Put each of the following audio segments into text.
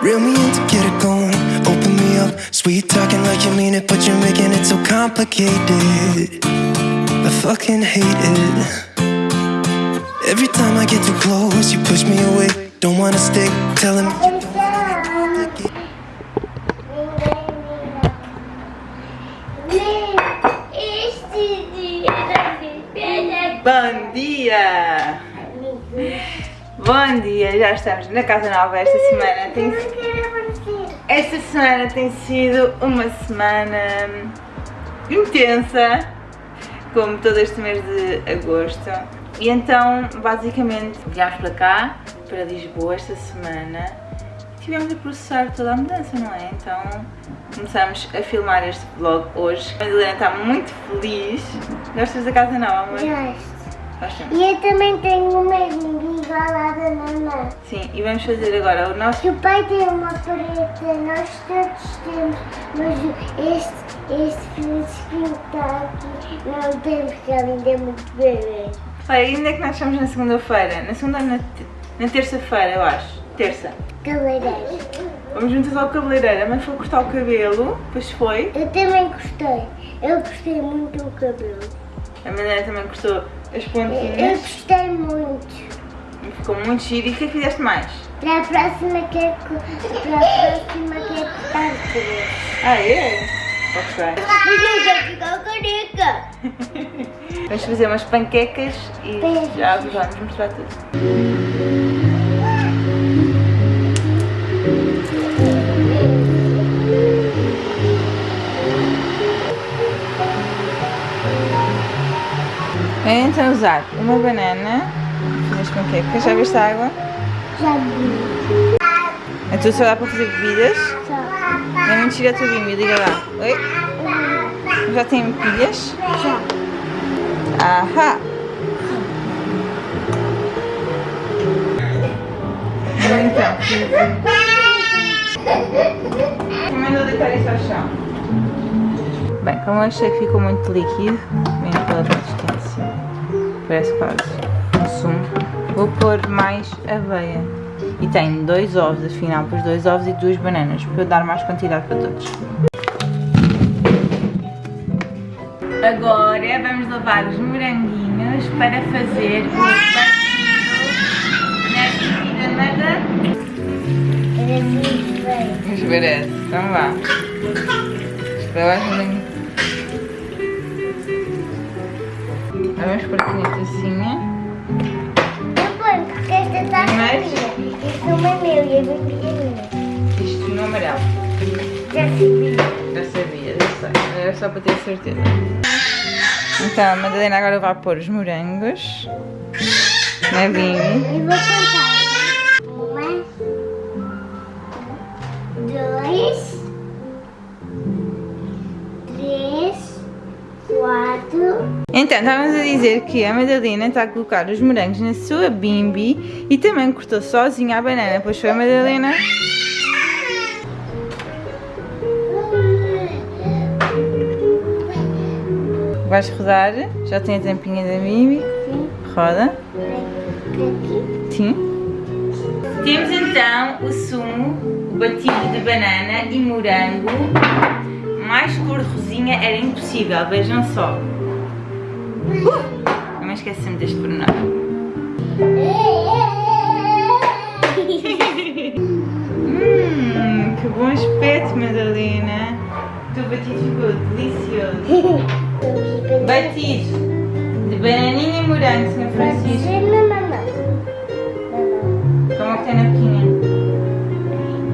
Reel me in to get it going. Open me up. Sweet talking like you mean it, but you're making it so complicated. I fucking hate it. Every time I get too close, you push me away. Don't wanna stick, telling me you Bom dia! Bom dia, já estamos na Casa Nova. Esta semana tem, esta semana tem sido uma semana intensa, como todo este mês de agosto. E então, basicamente, viemos para cá, para Lisboa, esta semana. Tivemos a processar toda a mudança, não é? Então, começamos a filmar este vlog hoje. A Madalena está muito feliz. Gostas da Casa Nova, amor? Gosto. Gostas? E eu também tenho o mesmo igual à da mamãe. Sim, e vamos fazer agora o nosso o pai tem uma preta, nós todos temos, mas este, este que está aqui não tem porque ele ainda é muito bebê. Olha, ainda é que nós estamos na segunda-feira. Na segunda ou na, na terça-feira, eu acho. Terça. Cabeleireiro. Vamos juntas ao cabeleireiro. A mãe foi cortar o cabelo, depois foi. Eu também gostei. Eu gostei muito do cabelo. A Madalena também cortou as Eu pontinhas. gostei muito. E ficou muito giro. E o que é que fizeste mais? Para a próxima quero, co- para a próxima quero cortar o cabelo. Ah, é? Ok. Vamos fazer umas panquecas e já vos vamos mostrar tudo. É então usar uma banana, fazer as panquecas, já viste a água? Já vi. Tua só dá para fazer bebidas. Já. É mentira a tua bimbi, liga lá. Oi? Já tem pilhas? Já. Ahá! Então, recomendo deitar isso ao chão. Bem, como eu achei que ficou muito líquido, mesmo pela consistência, parece quase vou pôr mais aveia. E tenho dois ovos, afinal, pus dois ovos e duas bananas, para eu dar mais quantidade para todos. Agora vamos lavar os moranguinhos para fazer o batido na bem. Esbarece, então vá. Vamos pôr aqui na minha. Este não é meu e é minha. Isto no amarelo. Já sabia. Já sabia, já sei. Era só para ter certeza. Então, a Madalena agora vai pôr os morangos bimbi. E vou contar. Então, estávamos a dizer que a Madalena está a colocar os morangos na sua bimbi e também cortou sozinha a banana, pois foi a Madalena. Vais rodar, já tem a tampinha da bimbi. Sim. Roda. Sim. Temos então o sumo, o batido de banana e morango. Mais cor de rosinha era impossível, vejam só. Uh! Não me esqueci-me deste pormenor. Hum, que bom aspecto, Madalena. O teu batido ficou delicioso. Batido de bananinha e morango, Sr. Francisco. Ser na mamãe. Como é que tem na pequena?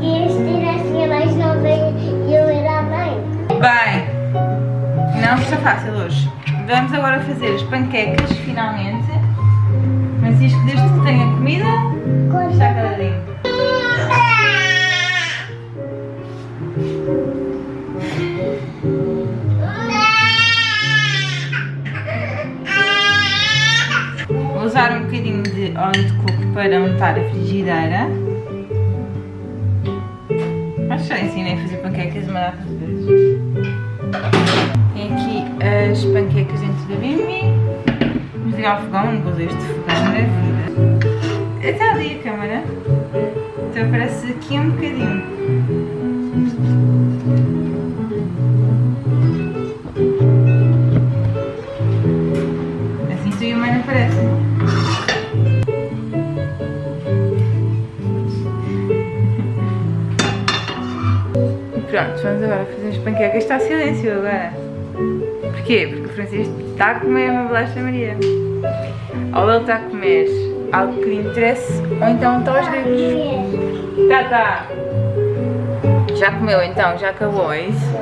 E este era assim mais nova e eu era mãe. Bem, não está fácil hoje. Vamos agora fazer as panquecas, finalmente. Francisco, desde que tenha comida, está caladinho. Vou usar um bocadinho de óleo de coco para untar a frigideira. Acho que já ensinei a fazer panquecas uma data de vezes. As panquecas dentro da bimbi. Vamos ligar o fogão, não vou este fogão da vida. Está ali a câmera. Então aparece aqui um bocadinho. Assim tu e a mãe aparecem. Pronto, vamos agora fazer as panquecas. Está silêncio agora. Porquê? Porque o Francisco está a comer uma bolacha Maria. Ou ele está a comer algo que lhe interesse, ou então está aos gritos. Tá, tá. Já comeu então? Já acabou, é isso?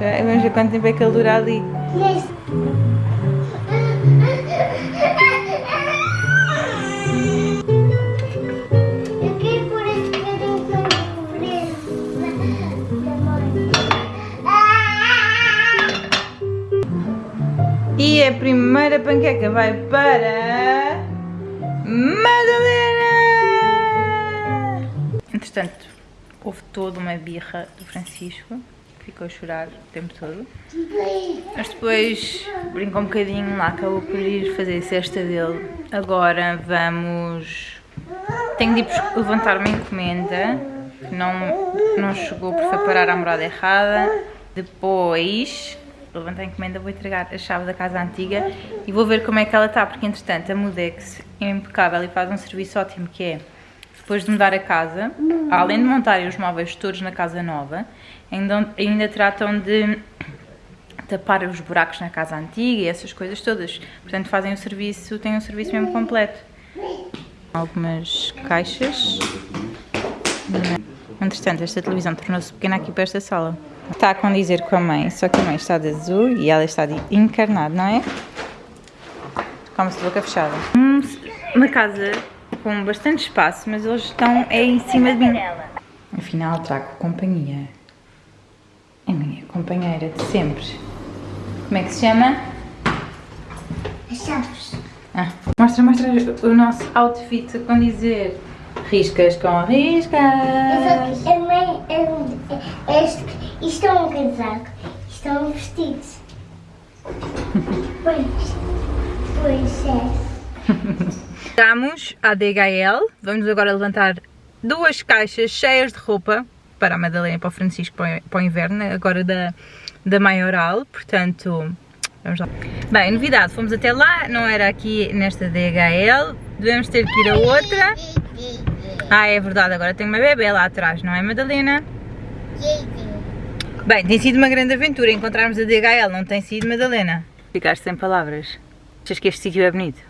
Já, vamos ver quanto tempo é que ele dura ali. Panqueca vai para. Madalena! Entretanto, houve toda uma birra do Francisco, que ficou a chorar o tempo todo. Mas depois brincou um bocadinho lá, acabou por ir fazer a cesta dele. Agora vamos. Tenho de ir levantar uma encomenda que não, não chegou porque foi parar à morada errada. Depois levantar a encomenda, vou entregar a chave da casa antiga e vou ver como é que ela está, porque entretanto a Mudex é impecável e faz um serviço ótimo que é depois de mudar a casa, além de montarem os móveis todos na casa nova, ainda, ainda tratam de tapar os buracos na casa antiga e essas coisas todas. Portanto, fazem o serviço, têm um serviço mesmo completo. Algumas caixas. Entretanto, esta televisão tornou-se pequena aqui para esta sala. Está a condizer com a mãe, só que a mãe está de azul e ela está de encarnado, não é? Come-se de boca fechada. Hum, Uma casa com bastante espaço, mas eles estão é em cima de mim. Afinal, trago companhia. A minha companheira de sempre. Como é que se chama? Chaves. Ah, mostra, mostra o nosso outfit a condizer. Riscas com riscas. É é- Este, isto é um casaco. Isto é um vestido. Pois. Pois é. Chegamos à DHL. Vamos agora levantar duas caixas cheias de roupa para a Madalena e para o Francisco para o- para o inverno, agora da, da Maioral. Portanto, vamos lá. Bem, novidade, fomos até lá, não era aqui nesta DHL. Devemos ter que ir a outra. Ah, é verdade, agora tem uma bebê lá atrás, não é, Madalena? Bem, tem sido uma grande aventura encontrarmos a DHL, não tem sido, Madalena? Ficaste sem palavras. Achas que este sítio é bonito?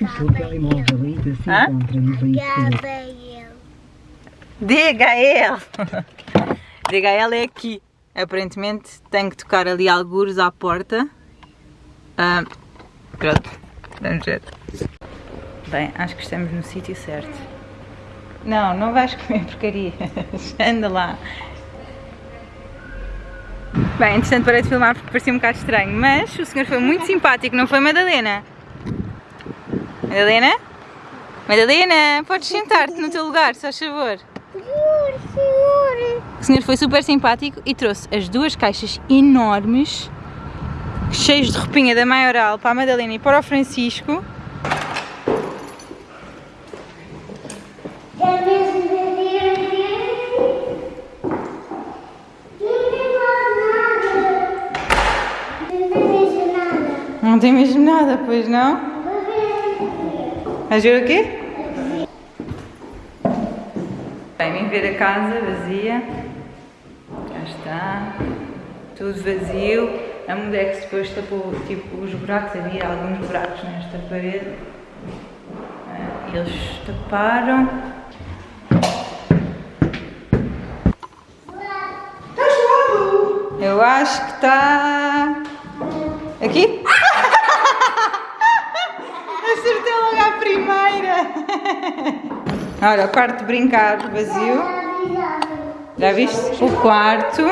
O seu telemóvel ainda se Hã? encontra no veículo. Gabriel. DHL! DHL é aqui. Aparentemente tenho que tocar ali algures à porta. Ah, pronto, vamos ver. Bem, acho que estamos no sítio certo. Não, não vais comer porcaria. Anda lá. Bem, entretanto parei de filmar porque parecia um bocado estranho, mas o senhor foi muito simpático, não foi Madalena? Madalena? Madalena, podes sentar-te no teu lugar, se faz favor. Senhor, senhor. O senhor foi super simpático e trouxe as duas caixas enormes, cheias de roupinha da Maioral para a Madalena e para o Francisco. É mesmo verdadeiro? Não tem mais nada. Não tem mesmo nada. Não tem mesmo nada, pois não? Vais ver o quê? Bem, vim ver a casa vazia. Já está. Tudo vazio. A Mudex depois tapou tipo, os buracos, havia alguns buracos nesta parede. Ah, Eles taparam. Eu acho que está. Aqui? Acertei primeira! Olha, o quarto de brincar vazio. Já viste? O quarto.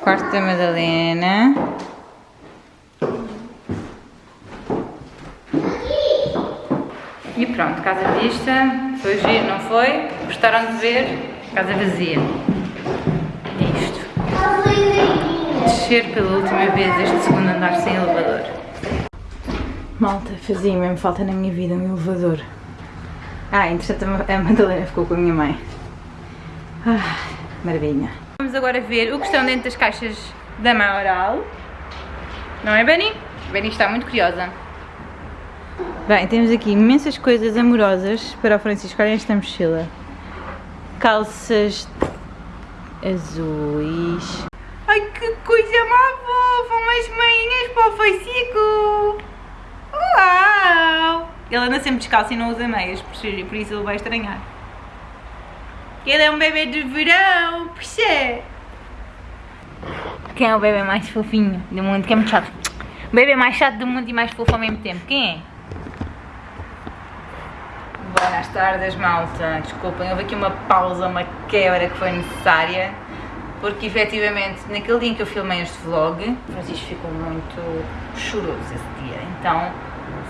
Quarto da Madalena. E pronto, casa vista. Foi giro, não foi? Gostaram de ver? Casa vazia. É isto. Descer pela última vez este segundo andar sem elevador. Malta, fazia mesmo falta na minha vida um elevador. Ah, entretanto a Madalena ficou com a minha mãe. Ah, maravilha. Vamos agora ver o que estão dentro das caixas da Maioral. Não é, Benny? Benny está muito curiosa. Bem, temos aqui imensas coisas amorosas para o Francisco. Olhem esta mochila. Calças azuis. Ai, que coisa mais fofa! Umas meinhas para o Facico! Uau! Ele anda sempre descalço e não usa meias, por isso ele vai estranhar. Ele é um bebê de verão, puxa! Quem é o bebê mais fofinho do mundo? Quem é muito chato? O bebê mais chato do mundo e mais fofo ao mesmo tempo. Quem é? Boas tardes, malta. Desculpem, houve aqui uma pausa, uma quebra que foi necessária. Porque efetivamente, naquele dia em que eu filmei este vlog, Francisco ficou muito choroso esse dia. Então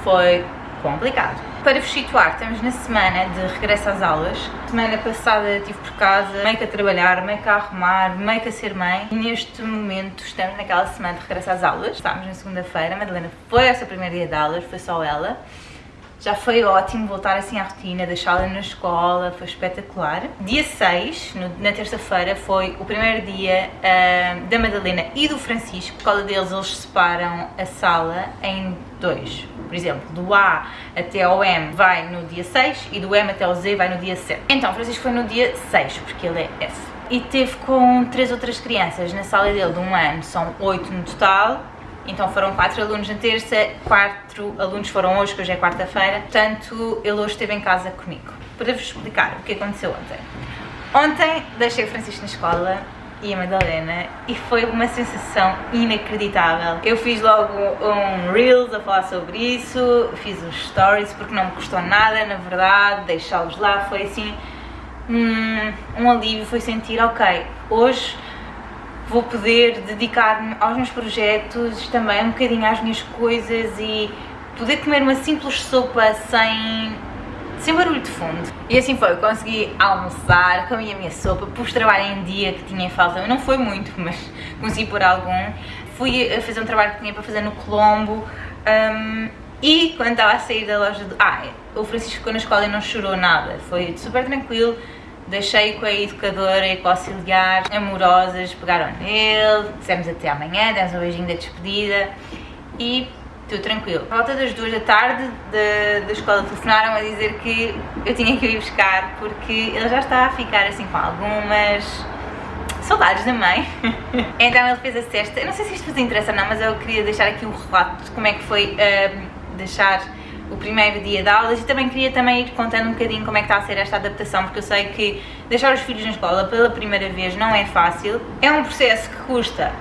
foi complicado. Para vos situar, estamos na semana de regresso às aulas. Semana passada estive por casa, meio que a trabalhar, meio que a arrumar, meio que a ser mãe. E neste momento estamos naquela semana de regresso às aulas. Estamos na segunda-feira, a Madalena foi essa primeira dia de aulas, foi só ela. Já foi ótimo voltar assim à rotina, deixá-la na escola, foi espetacular. Dia 6, no, na terça-feira, foi o primeiro dia uh, da Madalena e do Francisco. Por causa deles, eles separam a sala em dois. Por exemplo, do A até ao M vai no dia 6 e do M até ao Z vai no dia 7. Então, Francisco foi no dia 6, porque ele é F. E teve com três outras crianças na sala dele de um ano, são oito no total, então foram quatro alunos na terça, quatro alunos foram hoje, que hoje é quarta-feira, portanto ele hoje esteve em casa comigo. Para vos explicar o que aconteceu ontem. Ontem deixei o Francisco na escola e a Madalena e foi uma sensação inacreditável. Eu fiz logo um Reels a falar sobre isso, fiz os stories porque não me custou nada, na verdade, deixá-los lá foi assim um, um alívio, foi sentir, ok, hoje vou poder dedicar-me aos meus projetos, também um bocadinho às minhas coisas e poder comer uma simples sopa sem, sem barulho de fundo. E assim foi, consegui almoçar, comi a minha sopa, pus trabalho em dia que tinha falta, não foi muito, mas consegui pôr algum. Fui a fazer um trabalho que tinha para fazer no Colombo um, e quando estava a sair da loja do... Ah, o Francisco ficou na escola e não chorou nada, foi super tranquilo Deixei com a educadora e com o auxiliar amorosas, pegaram nele, dissemos até amanhã, demos um beijinho da despedida e tudo tranquilo. A volta das duas da tarde da, da escola telefonaram a dizer que eu tinha que ir buscar porque ele já está a ficar assim com algumas saudades da mãe. então ele fez a cesta, eu não sei se isto vos interessa ou não, mas eu queria deixar aqui o relato de como é que foi uh, deixar o primeiro dia de aulas e também queria também ir contando um bocadinho como é que está a ser esta adaptação, porque eu sei que deixar os filhos na escola pela primeira vez não é fácil. É um processo que custa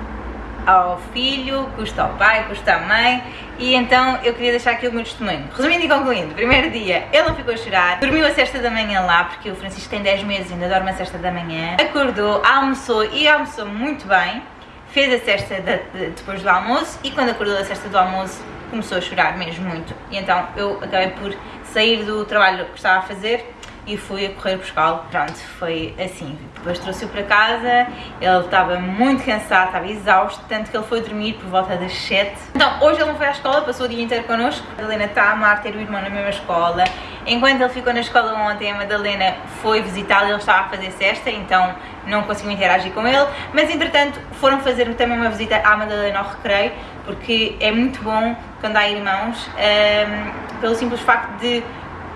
ao filho, custa ao pai, custa à mãe e então eu queria deixar aqui o meu testemunho. Resumindo e concluindo, primeiro dia ele não ficou a chorar, dormiu a sexta da manhã lá, porque o Francisco tem 10 meses e ainda dorme a sexta da manhã, acordou, almoçou e almoçou muito bem, fez a cesta de, de, depois do almoço e quando acordou da cesta do almoço começou a chorar mesmo muito. E então eu acabei por sair do trabalho que estava a fazer e fui a correr buscá-lo. Pronto, foi assim. Depois trouxe-o para casa, ele estava muito cansado, estava exausto, tanto que ele foi dormir por volta das 7. Então, hoje ele não foi à escola, passou o dia inteiro connosco. A Madalena está a amar ter o irmão na mesma escola. Enquanto ele ficou na escola ontem, a Madalena foi visitá-lo, ele estava a fazer cesta, então não conseguiu interagir com ele. Mas, entretanto, foram fazer também uma visita à Madalena ao recreio, porque é muito bom quando há irmãos, um, ehm, pelo simples facto de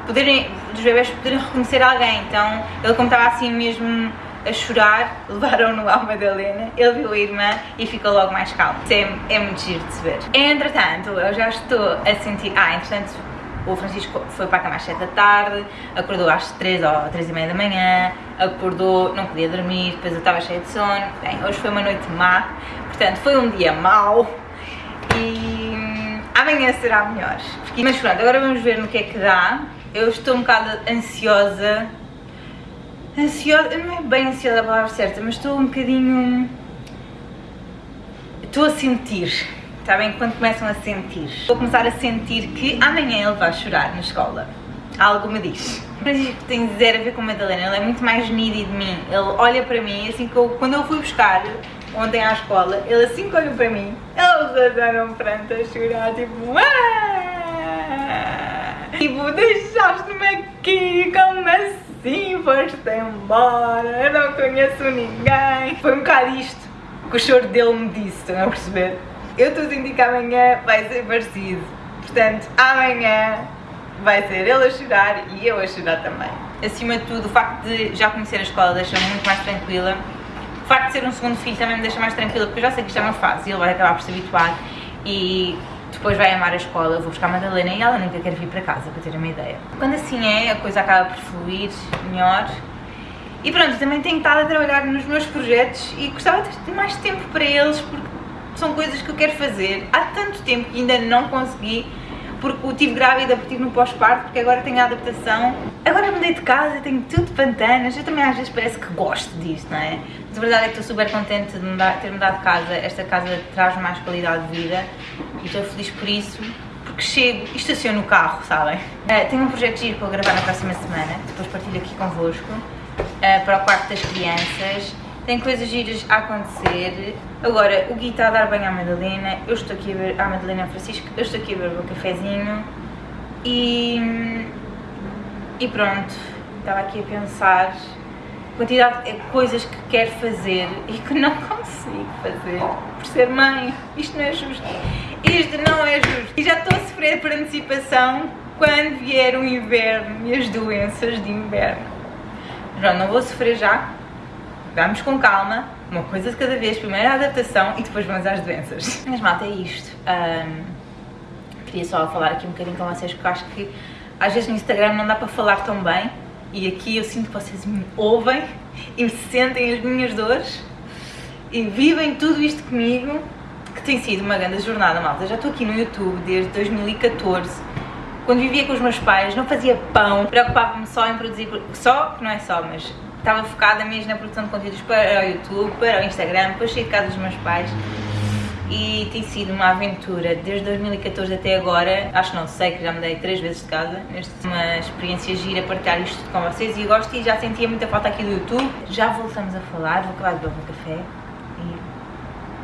poderem, dos bebés poderem reconhecer alguém. Então, ele como estava assim mesmo a chorar, levaram-no à Madalena, ele viu a irmã e ficou logo mais calmo. É, é muito giro de se ver. Entretanto, eu já estou a sentir... Ah, entretanto, o Francisco foi para a cama às 7 da tarde, acordou às 3 ou 3 e meia da manhã, acordou, não podia dormir, depois eu estava cheia de sono. Bem, hoje foi uma noite má, portanto foi um dia mau e hum, amanhã será melhor. Mas pronto, agora vamos ver no que é que dá. Eu estou um bocado ansiosa. Ansiosa, não é bem ansiosa a palavra certa, mas estou um bocadinho. Estou a sentir. Está bem? Quando começam a sentir. Vou começar a sentir que amanhã ele vai chorar na escola. Algo me diz. Isto tem zero a ver com a Madalena, ele é muito mais needy de mim. Ele olha para mim, assim que eu, quando eu fui buscar ontem à escola, ele assim que olhou para mim, eles já deram pranto a chorar, tipo, ah! Tipo, deixaste-me aqui, como assim? Foste embora, eu não conheço ninguém. Foi um bocado isto que o choro dele me disse, estão a perceber? Eu estou a sentir que amanhã vai ser parecido. Portanto, amanhã vai ser ele a chorar e eu a chorar também. Acima de tudo, o facto de já conhecer a escola deixa-me muito mais tranquila. O facto de ser um segundo filho também me deixa mais tranquila, porque eu já sei que isto é uma fase e ele vai acabar por se habituar e depois vai amar a escola. Eu vou buscar a Madalena e ela nunca quer vir para casa, para ter uma ideia. Quando assim é, a coisa acaba por fluir melhor. E pronto, também tenho estado a trabalhar nos meus projetos e gostava de ter mais tempo para eles, porque são coisas que eu quero fazer há tanto tempo que ainda não consegui porque eu tive grávida, porque estive no pós-parto, porque agora tenho a adaptação. Agora mudei de casa, tenho tudo pantanas, eu também às vezes parece que gosto disto, não é? A verdade é que estou super contente de ter mudado de casa, esta casa traz mais qualidade de vida e estou feliz por isso, porque chego e estaciono o carro, sabem? Uh, tenho um projeto de giro para gravar na próxima semana, depois partilho aqui convosco, uh, para o quarto das crianças tem coisas giras a acontecer. Agora, o Gui está a dar banho à Madalena, eu estou aqui a ver, à Madalena Francisco, eu estou aqui a ver o meu cafezinho e, e pronto, estava aqui a pensar quantidade de coisas que quero fazer e que não consigo fazer por ser mãe. Isto não é justo. Isto não é justo. E já estou a sofrer por antecipação quando vier o inverno e as doenças de inverno. Pronto, não vou sofrer já, vamos com calma, uma coisa de cada vez, primeiro a adaptação e depois vamos às doenças. Mas malta, é isto. Um, queria só falar aqui um bocadinho com vocês porque acho que às vezes no Instagram não dá para falar tão bem e aqui eu sinto que vocês me ouvem e sentem as minhas dores e vivem tudo isto comigo que tem sido uma grande jornada, malta. Já estou aqui no YouTube desde 2014 quando vivia com os meus pais, não fazia pão, preocupava-me só em produzir, só, que não é só, mas estava focada mesmo na produção de conteúdos para o YouTube, para o Instagram, depois saí de casa dos meus pais e tem sido uma aventura desde 2014 até agora, acho não sei que já mudei três vezes de casa, uma experiência gira partilhar isto com vocês e eu gosto e já sentia muita falta aqui do YouTube. Já voltamos a falar, vou acabar de beber um café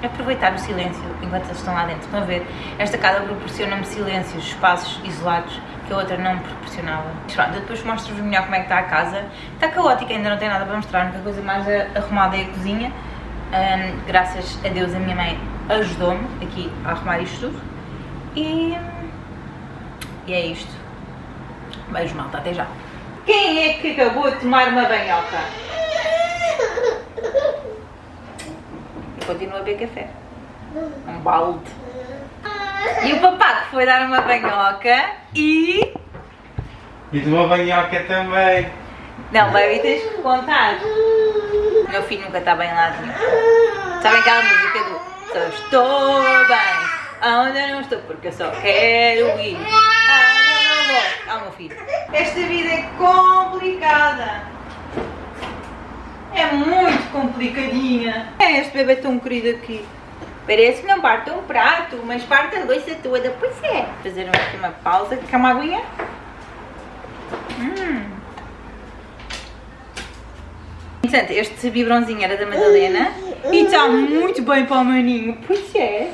e aproveitar o silêncio enquanto eles estão lá dentro. Estão a ver? Esta casa proporciona-me silêncios, espaços isolados que a outra não me proporcionava. Pronto, depois mostro-vos melhor como é que está a casa. Está caótica, ainda não tem nada para mostrar, a única coisa mais arrumada é a cozinha. Um, graças a Deus a minha mãe ajudou-me aqui a arrumar isto tudo. E, e é isto. Beijo malta, até já. Quem é que acabou de tomar uma banhoca? Eu continuo a beber café. Um balde. E o papá que foi dar uma banhoca e... E de uma banhoca também. Não, baby, tens que contar. Meu filho nunca está bem lá. Sabem aquela música do Só estou bem, aonde eu não estou, porque eu só quero ir. Aonde eu não vou. Ah, meu filho. Esta vida é complicada. É muito complicadinha. É este bebê tão querido aqui. Parece que não parte um prato, mas parte a louça toda. Pois é. Fazer aqui uma pausa. Quer uma aguinha? Hum. Portanto, este biberonzinho era da Madalena e está muito bem para o maninho. Pois é.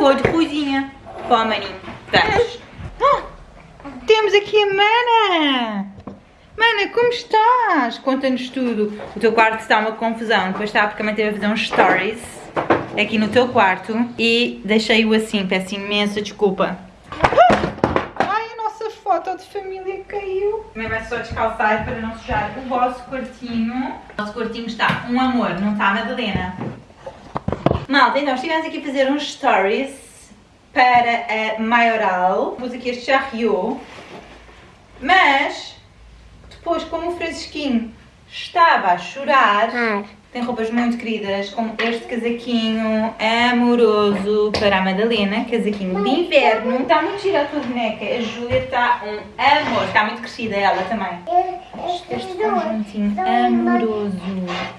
Cor de coisinha para o maninho. Vamos. Oh, temos aqui a Mana. Mana, como estás? Conta-nos tudo. O teu quarto está uma confusão. Depois está porque a mãe teve a fazer uns stories aqui no teu quarto e deixei-o assim. Peço imensa desculpa. Ai, a nossa foto de família caiu. Também vai só descalçar para não sujar o vosso quartinho. O vosso quartinho está um amor, não está, Madalena? Malta, então estivemos aqui a fazer uns stories para a Maioral. Pus aqui este charriot. Mas, depois, como o Francisquinho estava a chorar, Ah, tem roupas muito queridas, como este casaquinho amoroso para a Madalena, casaquinho de inverno. Está muito gira a tua boneca, a Júlia está um amor, está muito crescida ela também. Este conjuntinho amoroso.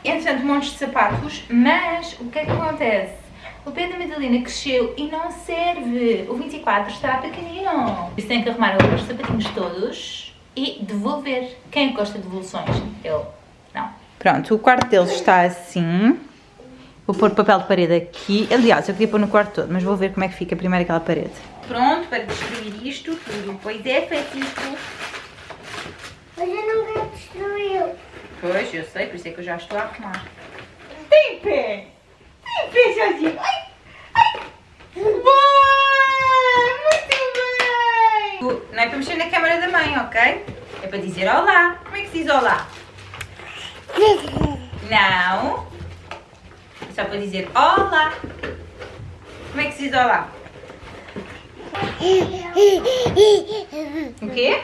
Entretanto, montes de sapatos, mas o que é que acontece? O pé da Madalena cresceu e não serve. O 24 está pequenino. Por isso tem que arrumar os sapatinhos todos e devolver. Quem gosta de devoluções? Eu. Pronto, o quarto deles está assim. Vou pôr papel de parede aqui. Aliás, eu queria pôr no quarto todo, mas vou ver como é que fica primeiro aquela parede. pronto para destruir isto tudo. Pois é, Francisco. Mas eu não quero destruir. Pois, eu sei, por isso é que eu já estou a arrumar. Tem pé! Tem pé, Jorginho! Ai! Ai! Boa! Muito bem! Não é para mexer na câmera da mãe, ok? É para dizer olá. Como é que se diz olá? Não. Só para dizer olá. Como é que se diz olá? O quê?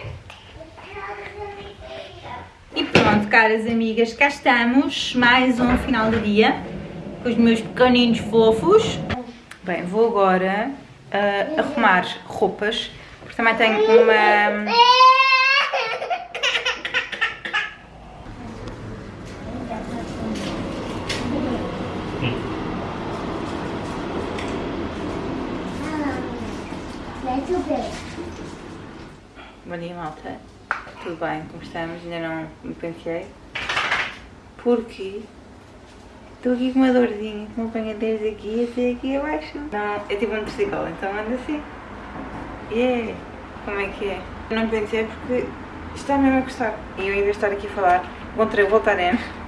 E pronto, caras amigas, cá estamos, mais um final de dia com os meus pequeninos fofos. Bem, vou agora ah, arrumar roupas, porque também tenho uma... Mete o pé. Bom dia, malta. Tudo bem, como estamos? Ainda não me penteei. Porque estou aqui com uma dorzinha que me apanha desde aqui até aqui abaixo. Não, é tipo um torcicolo, então anda assim. Yeah! Como é que é? Eu não me penteei porque está mesmo a gostar. E eu, de estar aqui a falar, encontrei o Voltaren.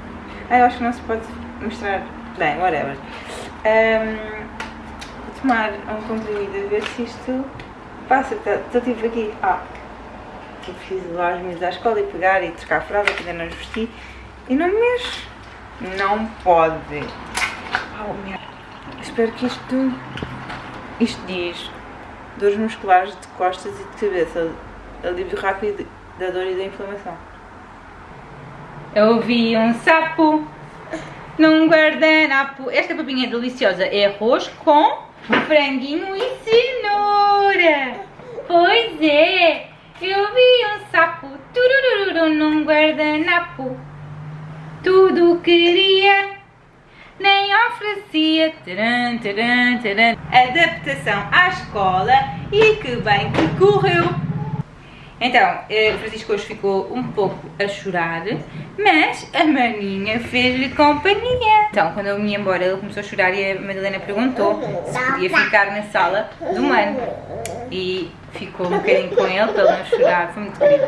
Ah, eu acho que não se pode mostrar. Bem, whatever. Ahm, vou tomar um comprimido a ver se isto passa. Estou tipo aqui. Ah, eu preciso levar os meus à escola e pegar e trocar a fralda que ainda não vesti e não me mexo. Não pode. Oh, merda. Espero que isto, isto diz dores musculares de costas e de cabeça, alívio rápido da dor e da inflamação. Eu vi um sapo num guardanapo. Esta papinha é deliciosa. É arroz com franguinho e cenoura. Pois é. Eu vi um sapo turururu num guardanapo. Tudo queria, nem oferecia. Taran, taran, taran. Adaptação à escola e que bem que correu. Então, eh, Francisco hoje ficou um pouco a chorar, mas a maninha fez-lhe companhia. Então, quando eu me ia embora, ele começou a chorar e a Madalena perguntou se podia ficar na sala do mano. E ficou um bocadinho com ele para não chorar, foi muito querido.